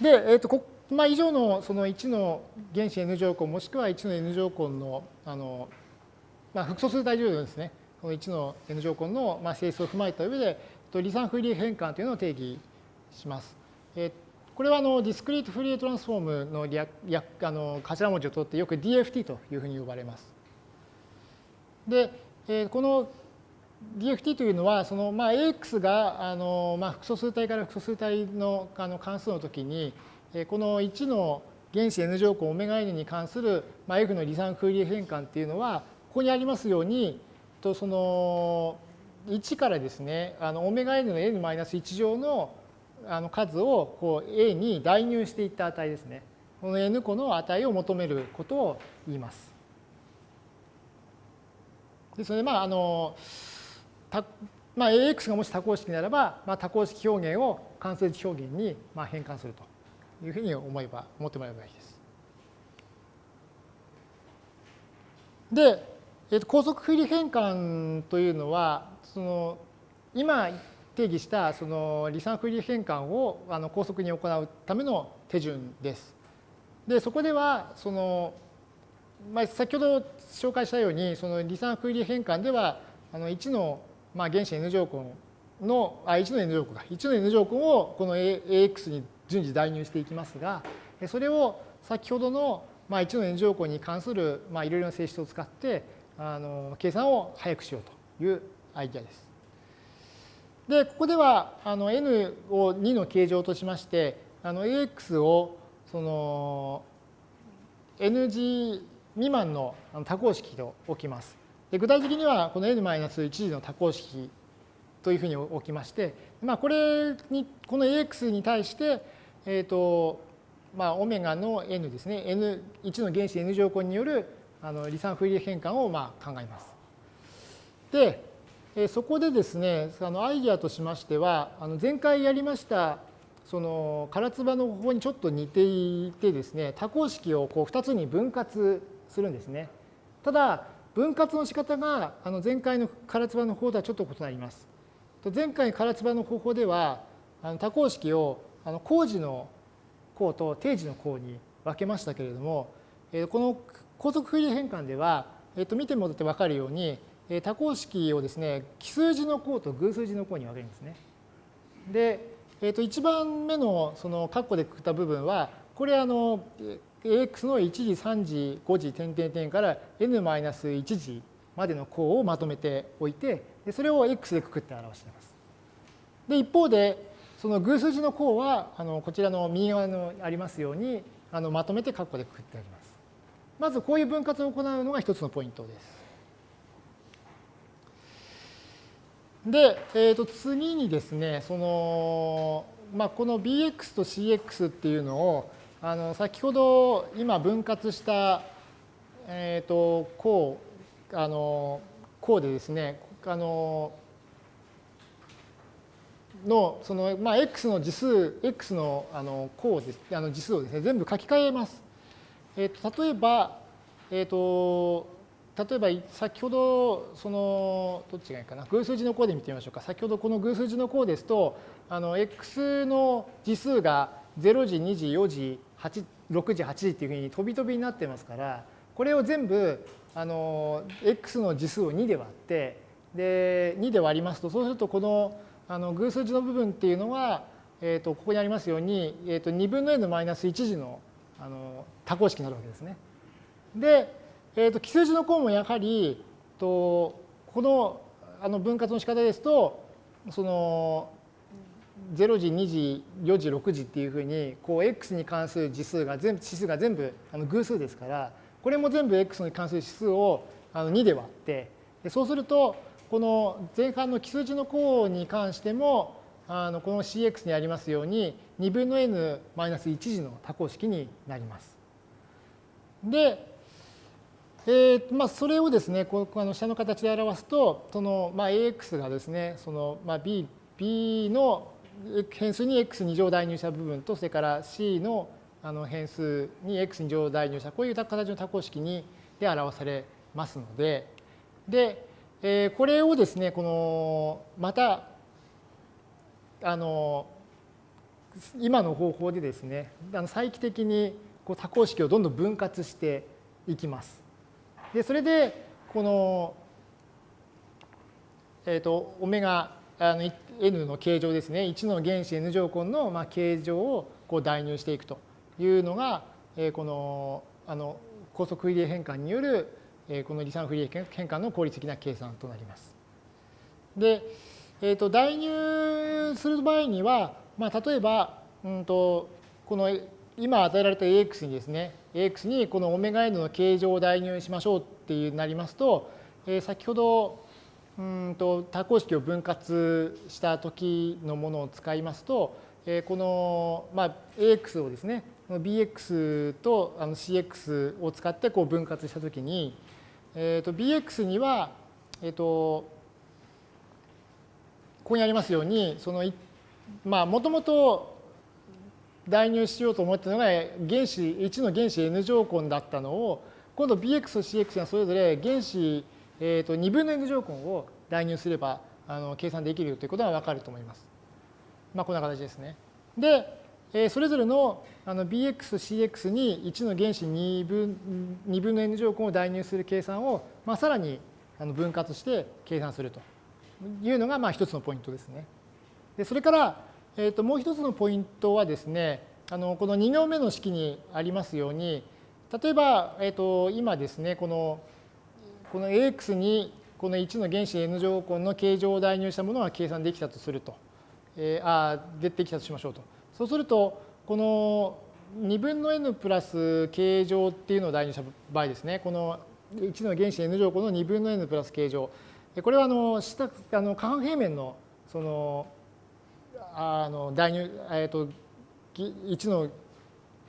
で、えーとこまあ、以上のその1の原子 N 乗根もしくは1の N 乗根のあの、まあ、複素数大乗ですねこの1の N 乗根のまあ性質を踏まえた上で離散フリー変換というのを定義します。えーこれはあのディスクリートフリートランスフォームの略あの頭文字を取ってよく DFT というふうに呼ばれます。で、えー、この DFT というのは、そのまあ AX があのまあ複素数体から複素数体のあの関数の時に、この1の原子 N 乗根 ωn に関するまあ F の離散フリー変換っていうのは、ここにありますように、とその1からですね、あの ωn の n-1 乗のあの数をこう A に代入していった値ですね。この n 個の値を求めることを言います。ですので、まあ、あの、まあ、AX がもし多項式ならば、まあ、多項式表現を関数値表現にまあ変換するというふうに思えば、思ってもらえばいいです。で、えー、と高速振り変換というのは、その今定義したその離散フリー変換をあの高速に行うための手順です。で、そこでは、その、まあ、先ほど紹介したように、その離散フリー変換では、あの1のまあ原子 N 乗根の、あ、1の N 乗根か、1の N 乗根をこの AX に順次代入していきますが、それを先ほどのまあ1の N 乗根に関するまあいろいろな性質を使ってあの計算を早くしようというアイデアです。で、ここではあの n を2の形状としまして、あの ax をその ng 未満の多項式と置きます。で具体的にはこの n-1 次の多項式というふうに置きまして、まあ、これにこの ax に対して、えっ、ー、とまあ、オメガの n ですね、n1 の原子 n 乗根によるあの離散フリー変換をまあ考えます。で、そこでですね、あのアイデアとしましては、あの前回やりましたその唐津波の方法にちょっと似ていてですね、多項式をこう2つに分割するんですね。ただ、分割の仕方があの前回の唐津波の方とはちょっと異なります。前回唐津波の方法では、あの多項式をあの工事の項と定時の項に分けましたけれども、この高速フリー変換では、えっと、見てもらって分かるように、多項式をですね、奇数字の項と偶数字の項に分けるんですね。で、えっと、1番目のその括弧でくくった部分は、これあの、AX の1次、3次、5次、点々点から N-1 次までの項をまとめておいて、それを X でくくって表しています。で、一方で、その偶数字の項は、あのこちらの右側のありますように、あのまとめて括弧でくくってあります。まずこういう分割を行うのが一つのポイントです。で、えー、と次にですね、その、まあ、この bx と cx っていうのを、あの先ほど今分割した、え、ー、と、項、あの、項でですね、あの、の、その、まあ、x の次数、x の、あの、項です、あの、次数をですね、全部書き換えます。え、ー、と、例えば、えっ、ー、と、例えば先ほどそのどっちがいいかな偶数字の項で見てみましょうか先ほどこの偶数字の項ですとあの x の次数が0時2時4時8 6時8時っていうふうに飛び飛びになってますからこれを全部あの x の次数を2で割ってで2で割りますとそうするとこのあの偶数字の部分っていうのは、えー、とここにありますように、えー、と2分の n マイナス1次のあの多項式になるわけですね。でえーと、奇数字の項もやはりとこのあの分割の仕方ですとその0時2時4時6時っていうふうにこう x に関する次数が全部指数が全部あの偶数ですからこれも全部 x に関する指数をあの2で割ってそうするとこの前半の奇数字の項に関してもあのこの cx にありますように2分の n マイナス1次の多項式になります。でえーまあ、それをですね、こあの下の形で表すと、そのまあ、AX がですね、そのまあ B, B の変数に X2 乗代入した部分と、それから C のあの変数に X2 乗代入した、こういう形の多項式にで表されますので、で、えー、これをですね、このまた、あの、今の方法でですねあの再帰的にこう多項式をどんどん分割していきます。でそれでこの、えーと、オメガあの n の形状ですね1の原子 n 乗根のまあ形状をこう代入していくというのが、えー、このあの高速フリエ変換による、えー、この離散フリエ変換の効率的な計算となります。で、えーと、代入する場合には、まあ、例えば、うんと、この今与えられた AX にですね AX にこの ωn の形状を代入しましょうっていうなりますと、えー、先ほどうんと多項式を分割した時のものを使いますと、えー、この、まあ、AX をですね BX とあの CX を使ってこう分割した時に、えー、と BX には、えっ、とここにありますように、その、まあ、もともと代入しようと思ったのが原子、1の原子 n 乗根だったのを、今度 bx と cx がそれぞれ原子、えー、と2分の n 乗根を代入すればあの計算できるということがわかると思います。まあ、こんな形ですね。で、えそれぞれのあの bx cx に1の原子2分 ,2 分の n 乗根を代入する計算を、まあ、さらにあの分割して計算すると。いうのがまあ一つのポイントですね。でそれから、えー、ともう一つのポイントはですねあのこの2行目の式にありますように例えば、えー、と今ですねこのこの AX にこの1の原子 n 乗根の形状を代入したものが計算できたとすると、えー、あ出てきたとしましょうと。そうするとこの2分の n プラス形状っていうのを代入した場合ですね。この1の原子 n 乗根の2分の n プラス形状。これはあの下あの下半平面のそのあの代入、えーと、1の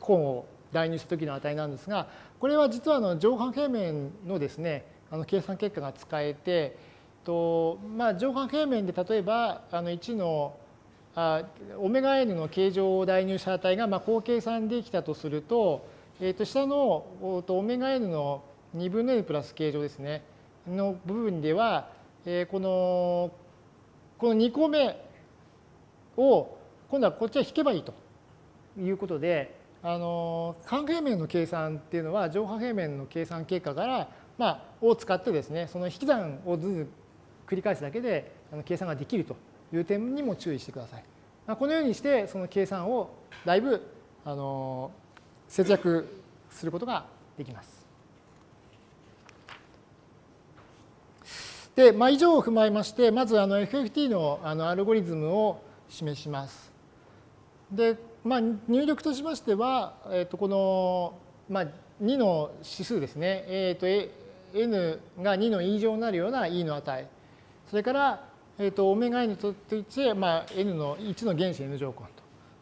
根を代入した時の値なんですがこれは実はあの上半平面のですねあの計算結果が使えてと、まあ、上半平面で例えばあの1のあオメガ n の形状を代入した値がまあこう計算できたとすると,、えー、と下のオメガ n の2分の n プラス形状ですね。の部分では、えー、このこの2個目を今度はこっちは引けばいいと。いうことであの半平面の計算っていうのは上半平面の計算結果から、まあ、を使ってですねその引き算をずつ繰り返すだけで計算ができるという点にも注意してください。まあ、このようにしてその計算をだいぶあの節約することができます。で、まあ、以上を踏まえまして、まずあの FFT のあのアルゴリズムを示します。で、まあ、入力としましては、えー、とこの、まあ、2の指数ですね、えー、と n が2の以上になるような e の値、それから、えー、と ωn といって、まあ、n の1の原子 n 乗根と。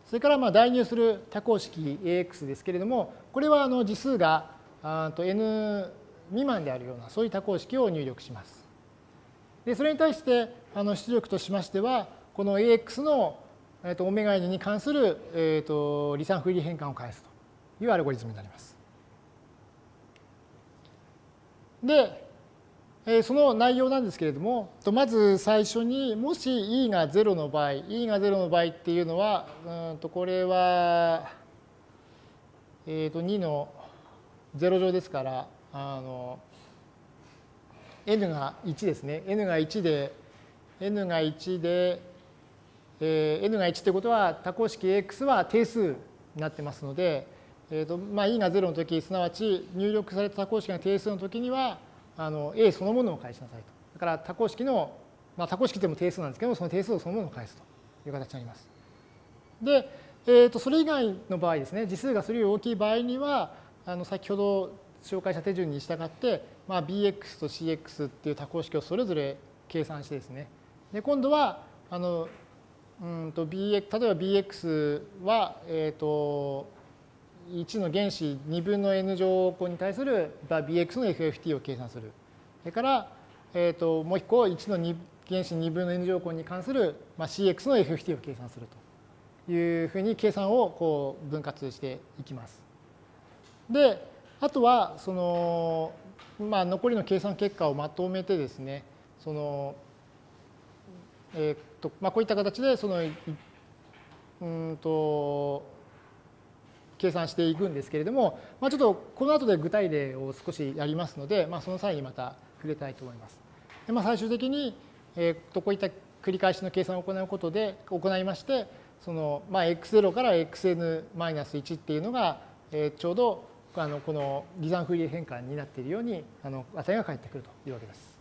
それからまあ代入する多項式 AX ですけれども、これはあの次数があと n 未満であるような、そういう多項式を入力します。でそれに対してあの出力としましてはこの AX の、えー、とオメガ n に関する、えー、と離散不利変換を返すというアルゴリズムになります。で、えー、その内容なんですけれどもまず最初にもし e が0の場合 e が0の場合っていうのはうんとこれは、えー、と2の0乗ですからあの n が1ですね。n が1で、n が1で、えー、n が1ということは多項式 x は定数になってますので、えーとまあ、e が0の時すなわち入力された多項式が定数の時にはあの a そのものを返しなさいと。だから多項式の、まあ、多項式でも定数なんですけどもその定数をそのものを返すという形になります。で、えー、とそれ以外の場合ですね、次数がそれより大きい場合には、あの先ほど紹介した手順に従って、まあ、bx と cx っていう多項式をそれぞれ計算してですね。で今度はあのうんと bx 例えば bx は、えー、と1の原子2分の n 乗項に対する bx の FFT を計算する。それから、えー、ともう一個1の原子2分の n 乗項に関する、まあ、cx の FFT を計算するというふうに計算をこう分割していきます。で、あとはそのまあ、残りの計算結果をまとめてですね、その、えーとまあ、こういった形でそのうんと計算していくんですけれども、まあ、ちょっとこの後で具体例を少しやりますので、まあ、その際にまた触れたいと思います。でまあ、最終的に、えー、とこういった繰り返しの計算を行うことで行いましてその、まあ、x0 から xn-1 っていうのが、えー、ちょうどあのこの離散フリー変換になっているようにあの値が返ってくるというわけです。